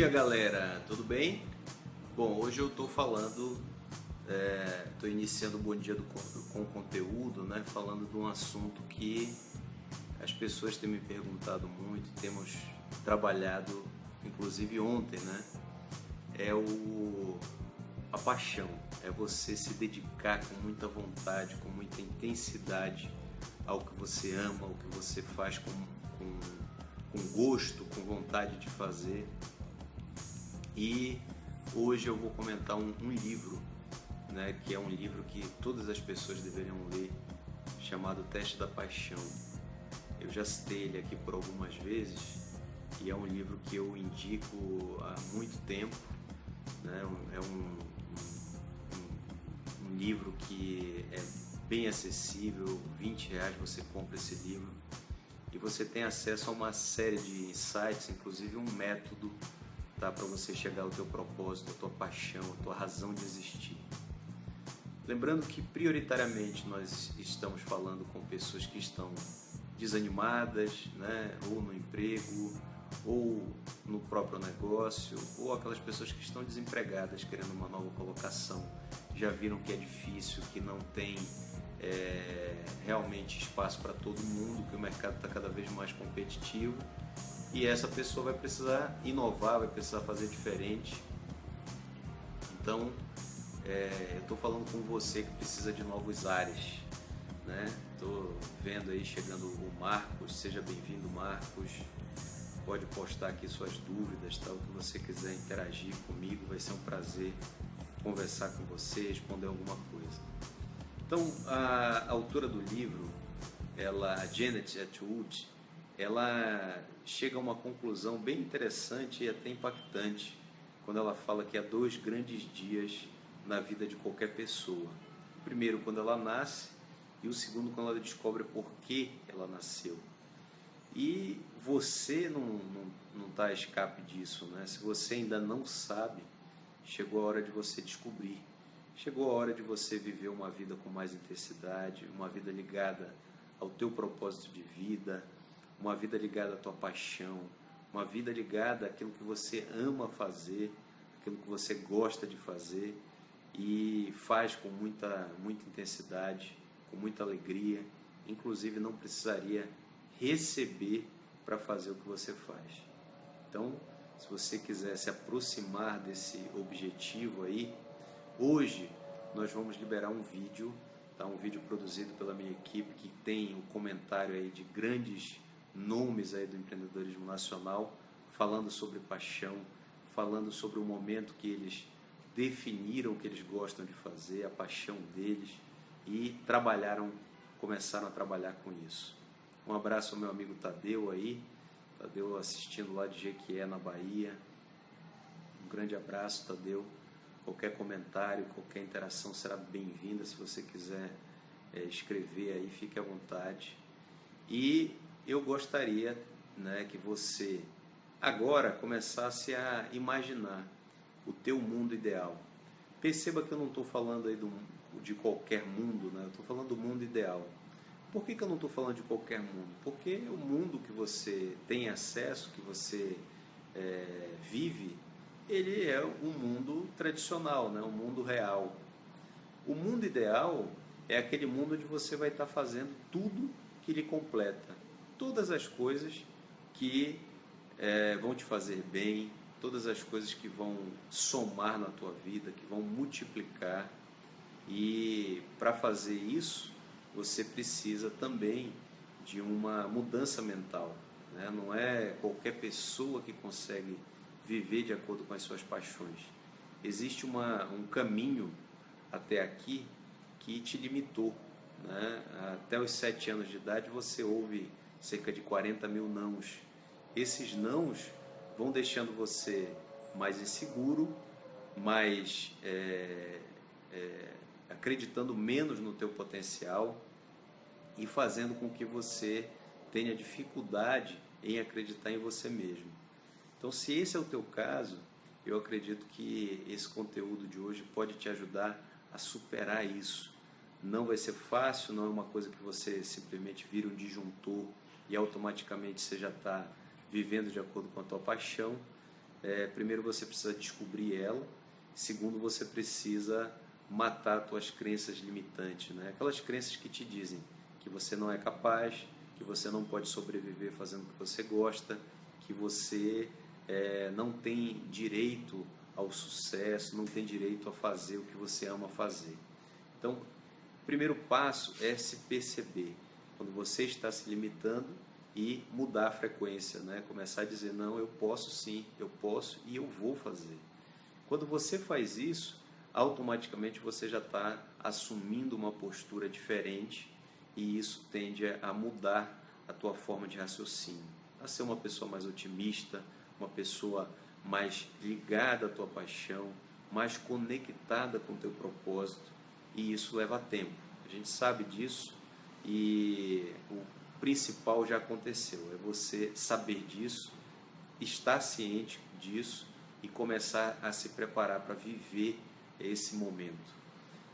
dia galera, tudo bem? Bom, hoje eu estou falando, estou é, iniciando o Bom Dia do, com conteúdo, né, falando de um assunto que as pessoas têm me perguntado muito, temos trabalhado, inclusive ontem, né, é o, a paixão, é você se dedicar com muita vontade, com muita intensidade ao que você ama, ao que você faz com, com, com gosto, com vontade de fazer. E hoje eu vou comentar um, um livro, né, que é um livro que todas as pessoas deveriam ler, chamado Teste da Paixão. Eu já citei ele aqui por algumas vezes e é um livro que eu indico há muito tempo. Né? É um, um, um livro que é bem acessível, 20 reais você compra esse livro e você tem acesso a uma série de insights, inclusive um método tá, para você chegar ao teu propósito, à tua paixão, à tua razão de existir. Lembrando que prioritariamente nós estamos falando com pessoas que estão desanimadas, né, ou no emprego, ou no próprio negócio, ou aquelas pessoas que estão desempregadas querendo uma nova colocação, já viram que é difícil, que não tem é, realmente espaço para todo mundo, que o mercado está cada vez mais competitivo e essa pessoa vai precisar inovar, vai precisar fazer diferente. Então, é, eu estou falando com você que precisa de novos ares. Estou né? vendo aí chegando o Marcos, seja bem-vindo Marcos. Pode postar aqui suas dúvidas, tal, o que você quiser interagir comigo, vai ser um prazer conversar com você, responder alguma coisa. Então, a autora do livro, ela, Janet Atwood, ela chega a uma conclusão bem interessante e até impactante quando ela fala que há dois grandes dias na vida de qualquer pessoa. O primeiro, quando ela nasce, e o segundo, quando ela descobre por que ela nasceu. E você não está tá a escape disso, né? Se você ainda não sabe, chegou a hora de você descobrir. Chegou a hora de você viver uma vida com mais intensidade, uma vida ligada ao teu propósito de vida, uma vida ligada à tua paixão, uma vida ligada àquilo que você ama fazer, aquilo que você gosta de fazer e faz com muita, muita intensidade, com muita alegria, inclusive não precisaria receber para fazer o que você faz. Então, se você quiser se aproximar desse objetivo aí, Hoje nós vamos liberar um vídeo, tá? um vídeo produzido pela minha equipe que tem o comentário aí de grandes nomes aí do empreendedorismo nacional, falando sobre paixão, falando sobre o momento que eles definiram o que eles gostam de fazer, a paixão deles e trabalharam, começaram a trabalhar com isso. Um abraço ao meu amigo Tadeu aí, Tadeu assistindo lá de Jequié, na Bahia. Um grande abraço, Tadeu. Qualquer comentário, qualquer interação será bem-vinda. Se você quiser é, escrever aí, fique à vontade. E eu gostaria né, que você agora começasse a imaginar o teu mundo ideal. Perceba que eu não estou falando aí do, de qualquer mundo, né? eu estou falando do mundo ideal. Por que, que eu não estou falando de qualquer mundo? Porque o mundo que você tem acesso, que você é, vive, ele é um mundo tradicional, né? um mundo real. O mundo ideal é aquele mundo onde você vai estar fazendo tudo que lhe completa, todas as coisas que é, vão te fazer bem, todas as coisas que vão somar na tua vida, que vão multiplicar. E para fazer isso, você precisa também de uma mudança mental. Né? Não é qualquer pessoa que consegue viver de acordo com as suas paixões. Existe uma, um caminho até aqui que te limitou. Né? Até os sete anos de idade você ouve cerca de 40 mil nãos. Esses nãos vão deixando você mais inseguro, mais é, é, acreditando menos no teu potencial e fazendo com que você tenha dificuldade em acreditar em você mesmo. Então, se esse é o teu caso, eu acredito que esse conteúdo de hoje pode te ajudar a superar isso. Não vai ser fácil, não é uma coisa que você simplesmente vira um disjuntor e automaticamente você já está vivendo de acordo com a tua paixão, é, primeiro você precisa descobrir ela, segundo você precisa matar suas crenças limitantes, né? aquelas crenças que te dizem que você não é capaz, que você não pode sobreviver fazendo o que você gosta, que você é, não tem direito ao sucesso, não tem direito a fazer o que você ama fazer. Então, o primeiro passo é se perceber quando você está se limitando e mudar a frequência, né? Começar a dizer não, eu posso sim, eu posso e eu vou fazer. Quando você faz isso, automaticamente você já está assumindo uma postura diferente e isso tende a mudar a tua forma de raciocínio, a ser uma pessoa mais otimista, uma pessoa mais ligada à tua paixão, mais conectada com o teu propósito e isso leva tempo. A gente sabe disso e o principal já aconteceu, é você saber disso, estar ciente disso e começar a se preparar para viver esse momento.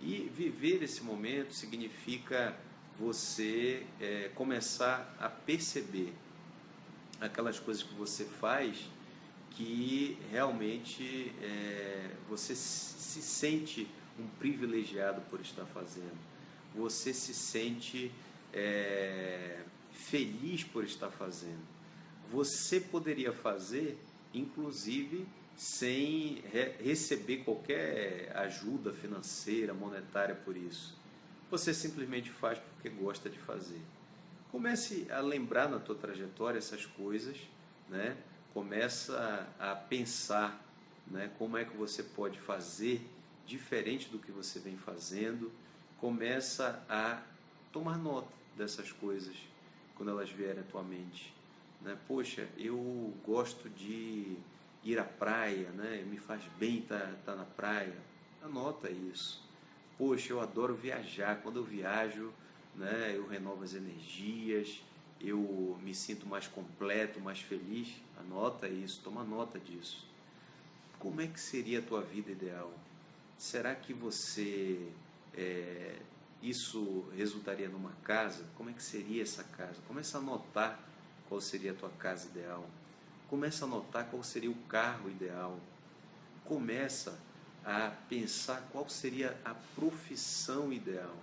E viver esse momento significa você é, começar a perceber aquelas coisas que você faz que realmente é, você se sente um privilegiado por estar fazendo. Você se sente é, feliz por estar fazendo. Você poderia fazer, inclusive, sem re receber qualquer ajuda financeira, monetária por isso. Você simplesmente faz porque gosta de fazer. Comece a lembrar na tua trajetória essas coisas, né? Começa a pensar, né? Como é que você pode fazer diferente do que você vem fazendo. Começa a tomar nota dessas coisas quando elas vierem à tua mente. Né? Poxa, eu gosto de ir à praia, né? me faz bem estar tá, tá na praia. Anota isso. Poxa, eu adoro viajar. Quando eu viajo, né, eu renovo as energias, eu me sinto mais completo, mais feliz. Anota isso, toma nota disso. Como é que seria a tua vida ideal? Será que você é, isso resultaria numa casa, como é que seria essa casa? Começa a notar qual seria a tua casa ideal. Começa a notar qual seria o carro ideal. Começa a pensar qual seria a profissão ideal.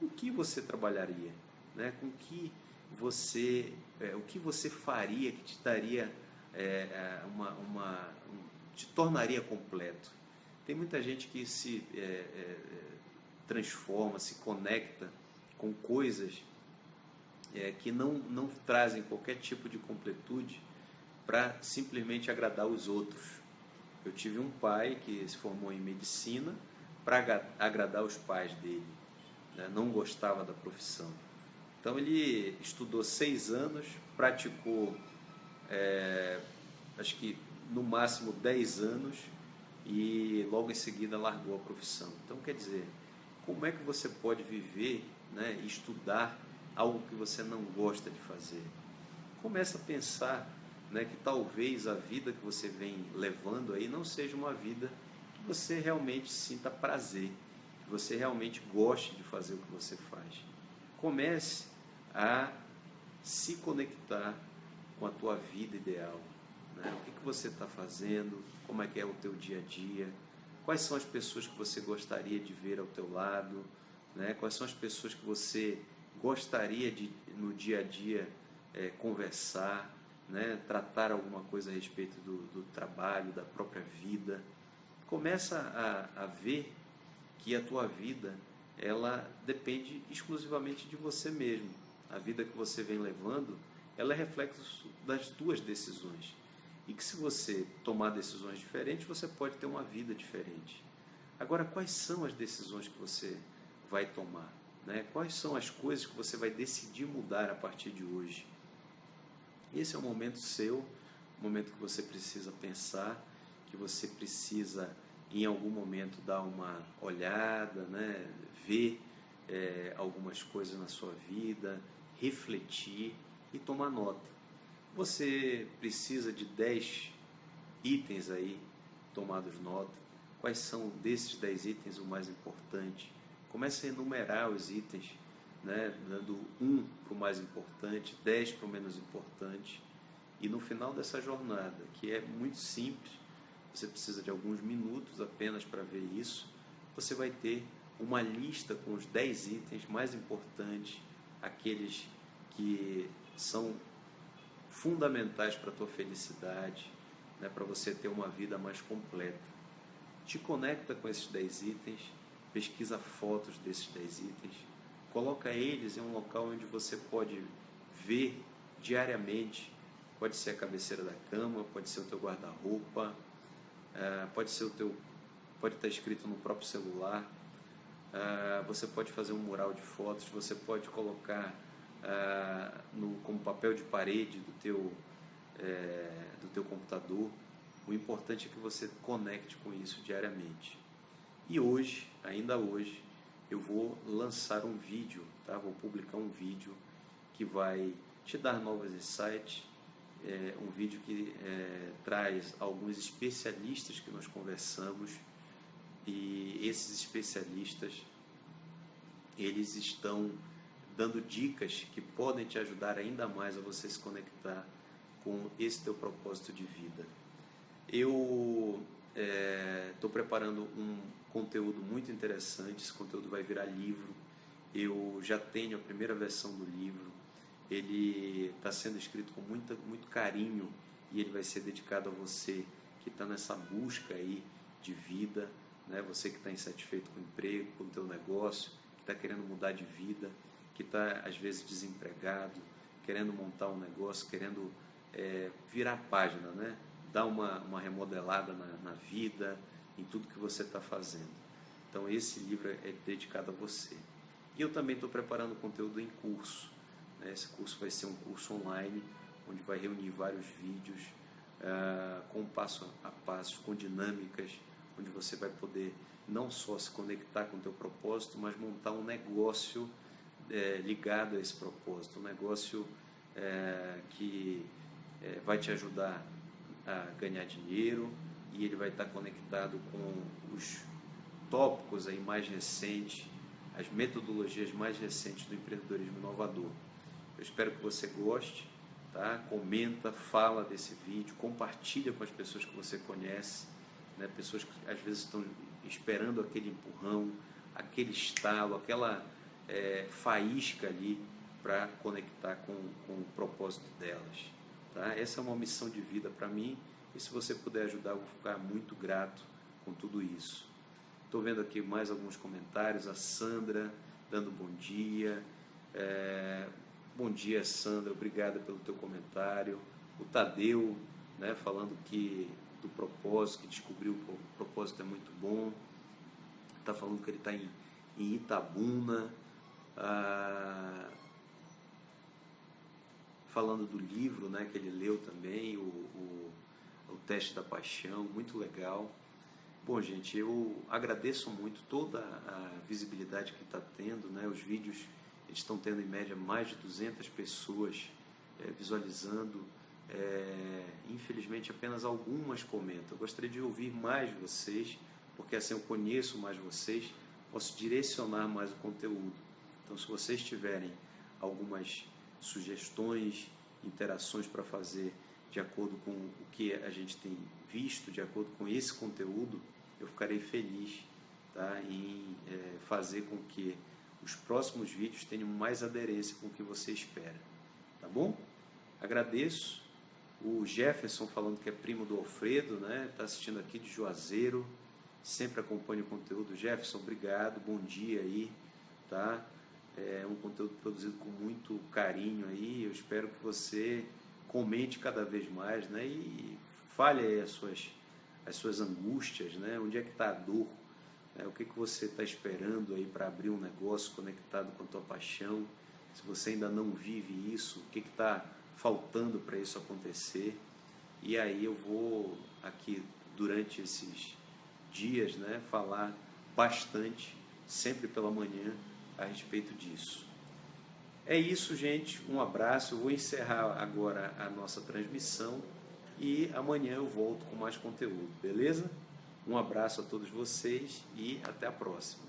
Com que você trabalharia? Né? Com que você, é, o que você faria que te daria é, é uma, uma um, te tornaria completo? Tem muita gente que se é, é, transforma, se conecta com coisas é, que não, não trazem qualquer tipo de completude para simplesmente agradar os outros. Eu tive um pai que se formou em medicina para agradar os pais dele, né? não gostava da profissão. Então ele estudou seis anos, praticou é, acho que no máximo dez anos e logo em seguida largou a profissão. Então quer dizer, como é que você pode viver né, estudar algo que você não gosta de fazer? Começa a pensar né, que talvez a vida que você vem levando aí não seja uma vida que você realmente sinta prazer, que você realmente goste de fazer o que você faz. Comece a se conectar com a tua vida ideal. Né? O que, que você está fazendo, como é que é o teu dia a dia, Quais são as pessoas que você gostaria de ver ao teu lado? Né? Quais são as pessoas que você gostaria de, no dia a dia, é, conversar, né? tratar alguma coisa a respeito do, do trabalho, da própria vida? Começa a, a ver que a tua vida ela depende exclusivamente de você mesmo. A vida que você vem levando, ela é reflexo das tuas decisões e que se você tomar decisões diferentes, você pode ter uma vida diferente. Agora, quais são as decisões que você vai tomar? Né? Quais são as coisas que você vai decidir mudar a partir de hoje? Esse é o momento seu, o momento que você precisa pensar, que você precisa em algum momento dar uma olhada, né? ver é, algumas coisas na sua vida, refletir e tomar nota. Você precisa de 10 itens aí tomados nota. Quais são desses 10 itens o mais importante? Comece a enumerar os itens, né? dando um para o mais importante, 10 para o menos importante. E no final dessa jornada, que é muito simples, você precisa de alguns minutos apenas para ver isso, você vai ter uma lista com os 10 itens mais importantes, aqueles que são fundamentais para a tua felicidade, né, para você ter uma vida mais completa. Te conecta com esses 10 itens, pesquisa fotos desses 10 itens, coloca eles em um local onde você pode ver diariamente. Pode ser a cabeceira da cama, pode ser o teu guarda-roupa, é, pode ser o teu, pode estar escrito no próprio celular. É, você pode fazer um mural de fotos, você pode colocar é, no, como papel de parede do teu, do teu computador. O importante é que você conecte com isso diariamente. E hoje, ainda hoje, eu vou lançar um vídeo, tá? Vou publicar um vídeo que vai te dar novos insights, é, um vídeo que é, traz alguns especialistas que nós conversamos e esses especialistas eles estão dando dicas que podem te ajudar ainda mais a você se conectar com esse teu propósito de vida. Eu estou é, preparando um conteúdo muito interessante, esse conteúdo vai virar livro. Eu já tenho a primeira versão do livro, ele está sendo escrito com muita, muito carinho e ele vai ser dedicado a você que está nessa busca aí de vida, né? você que está insatisfeito com o emprego, com o teu negócio, que está querendo mudar de vida, que está às vezes desempregado, querendo montar um negócio, querendo é, virar página, né? dar uma, uma remodelada na, na vida, em tudo que você está fazendo. Então esse livro é dedicado a você. E eu também estou preparando conteúdo em curso. Né? Esse curso vai ser um curso online, onde vai reunir vários vídeos uh, com passo a passo, com dinâmicas, onde você vai poder não só se conectar com o teu propósito, mas montar um negócio é, ligado a esse propósito, um negócio é, que é, vai te ajudar a ganhar dinheiro e ele vai estar conectado com os tópicos aí mais recentes, as metodologias mais recentes do empreendedorismo inovador. Eu espero que você goste, tá? Comenta, fala desse vídeo, compartilha com as pessoas que você conhece, né? Pessoas que às vezes estão esperando aquele empurrão, aquele estalo, aquela é, faísca ali para conectar com, com o propósito delas. Tá? Essa é uma missão de vida para mim e se você puder ajudar, eu vou ficar muito grato com tudo isso. Estou vendo aqui mais alguns comentários. A Sandra dando bom dia. É, bom dia, Sandra. Obrigada pelo teu comentário. O Tadeu, né, falando que do propósito, que descobriu o propósito é muito bom. Está falando que ele está em, em Itabuna. Ah, falando do livro né, que ele leu também, o, o, o Teste da Paixão, muito legal. Bom, gente, eu agradeço muito toda a visibilidade que está tendo, né? Os vídeos estão tendo em média mais de 200 pessoas é, visualizando. É, infelizmente, apenas algumas comentam. Eu gostaria de ouvir mais vocês, porque assim eu conheço mais vocês, posso direcionar mais o conteúdo. Então, se vocês tiverem algumas sugestões, interações para fazer de acordo com o que a gente tem visto, de acordo com esse conteúdo, eu ficarei feliz tá, em é, fazer com que os próximos vídeos tenham mais aderência com o que você espera. Tá bom? Agradeço. O Jefferson falando que é primo do Alfredo, né? Está assistindo aqui de Juazeiro. Sempre acompanha o conteúdo. Jefferson, obrigado. Bom dia aí, tá? É um conteúdo produzido com muito carinho aí. Eu espero que você comente cada vez mais, né? E fale as suas, as suas angústias, né? Onde é que está a dor? Né? O que, que você está esperando aí para abrir um negócio conectado com a tua paixão? Se você ainda não vive isso, o que está faltando para isso acontecer? E aí eu vou aqui durante esses dias, né, falar bastante, sempre pela manhã, a respeito disso. É isso, gente. Um abraço. Eu vou encerrar agora a nossa transmissão e amanhã eu volto com mais conteúdo, beleza? Um abraço a todos vocês e até a próxima.